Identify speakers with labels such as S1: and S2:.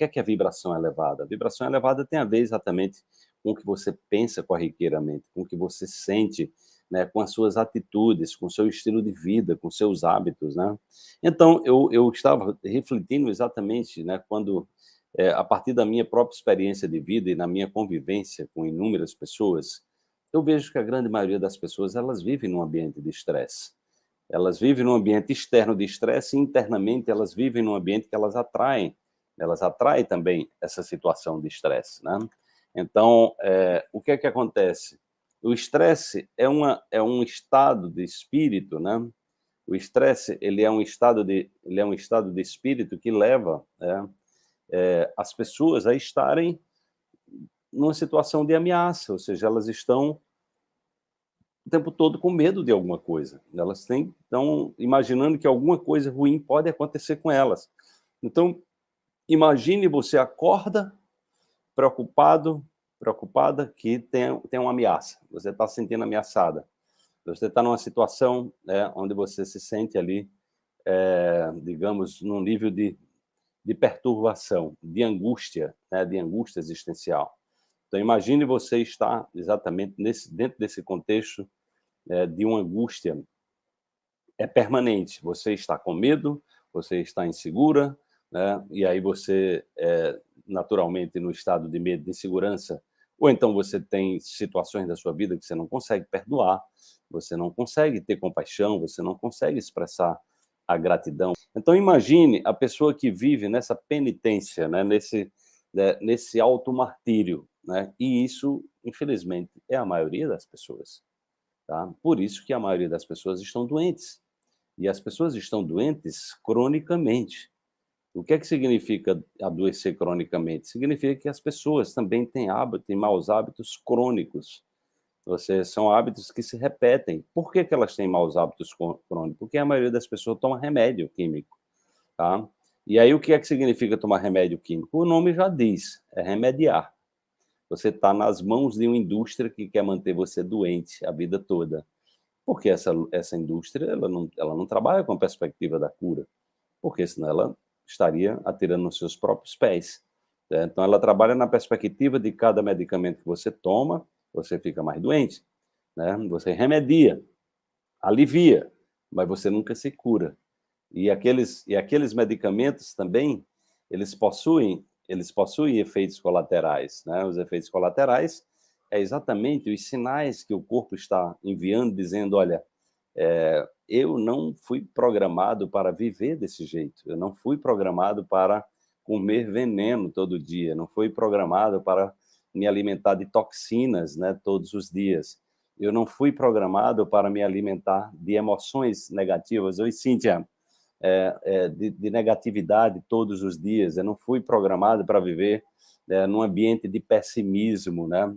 S1: que é que a vibração elevada? A vibração elevada tem a ver exatamente com o que você pensa corriqueiramente, com o que você sente, né, com as suas atitudes, com o seu estilo de vida, com seus hábitos, né? Então, eu, eu estava refletindo exatamente, né, quando, é, a partir da minha própria experiência de vida e na minha convivência com inúmeras pessoas, eu vejo que a grande maioria das pessoas, elas vivem num ambiente de estresse. Elas vivem num ambiente externo de estresse e internamente elas vivem num ambiente que elas atraem, elas atraem também essa situação de estresse, né? Então, é, o que é que acontece? O estresse é, uma, é um estado de espírito, né? O estresse, ele é um estado de, ele é um estado de espírito que leva é, é, as pessoas a estarem numa situação de ameaça, ou seja, elas estão o tempo todo com medo de alguma coisa. Elas têm, estão imaginando que alguma coisa ruim pode acontecer com elas. Então, imagine você acorda preocupado preocupada que tem, tem uma ameaça, você está se sentindo ameaçada. Você está numa situação né, onde você se sente ali, é, digamos, num nível de, de perturbação, de angústia, né, de angústia existencial. Então, imagine você estar exatamente nesse, dentro desse contexto é, de uma angústia é permanente. Você está com medo, você está insegura, né, e aí você, é, naturalmente, no estado de medo, de insegurança, ou então você tem situações da sua vida que você não consegue perdoar, você não consegue ter compaixão, você não consegue expressar a gratidão. Então imagine a pessoa que vive nessa penitência, né, nesse, né, nesse auto-martírio, né, e isso, infelizmente, é a maioria das pessoas. Tá? Por isso que a maioria das pessoas estão doentes. E as pessoas estão doentes cronicamente. O que é que significa adoecer cronicamente? Significa que as pessoas também têm hábitos, têm maus hábitos crônicos. Ou seja, são hábitos que se repetem. Por que, que elas têm maus hábitos crônicos? Porque a maioria das pessoas toma remédio químico. Tá? E aí, o que é que significa tomar remédio químico? O nome já diz, é remediar. Você está nas mãos de uma indústria que quer manter você doente a vida toda. Porque essa, essa indústria ela não, ela não trabalha com a perspectiva da cura. Porque senão ela estaria atirando nos seus próprios pés. Né? Então, ela trabalha na perspectiva de cada medicamento que você toma, você fica mais doente. Né? Você remedia, alivia, mas você nunca se cura. E aqueles, e aqueles medicamentos também, eles possuem, eles possuem efeitos colaterais. Né? Os efeitos colaterais é exatamente os sinais que o corpo está enviando, dizendo, olha, é, eu não fui programado para viver desse jeito, eu não fui programado para comer veneno todo dia, não fui programado para me alimentar de toxinas né, todos os dias, eu não fui programado para me alimentar de emoções negativas. Oi, Cíntia, é, é, de, de, negatividade todos os dias, eu não fui programado para viver é, num ambiente de pessimismo, né?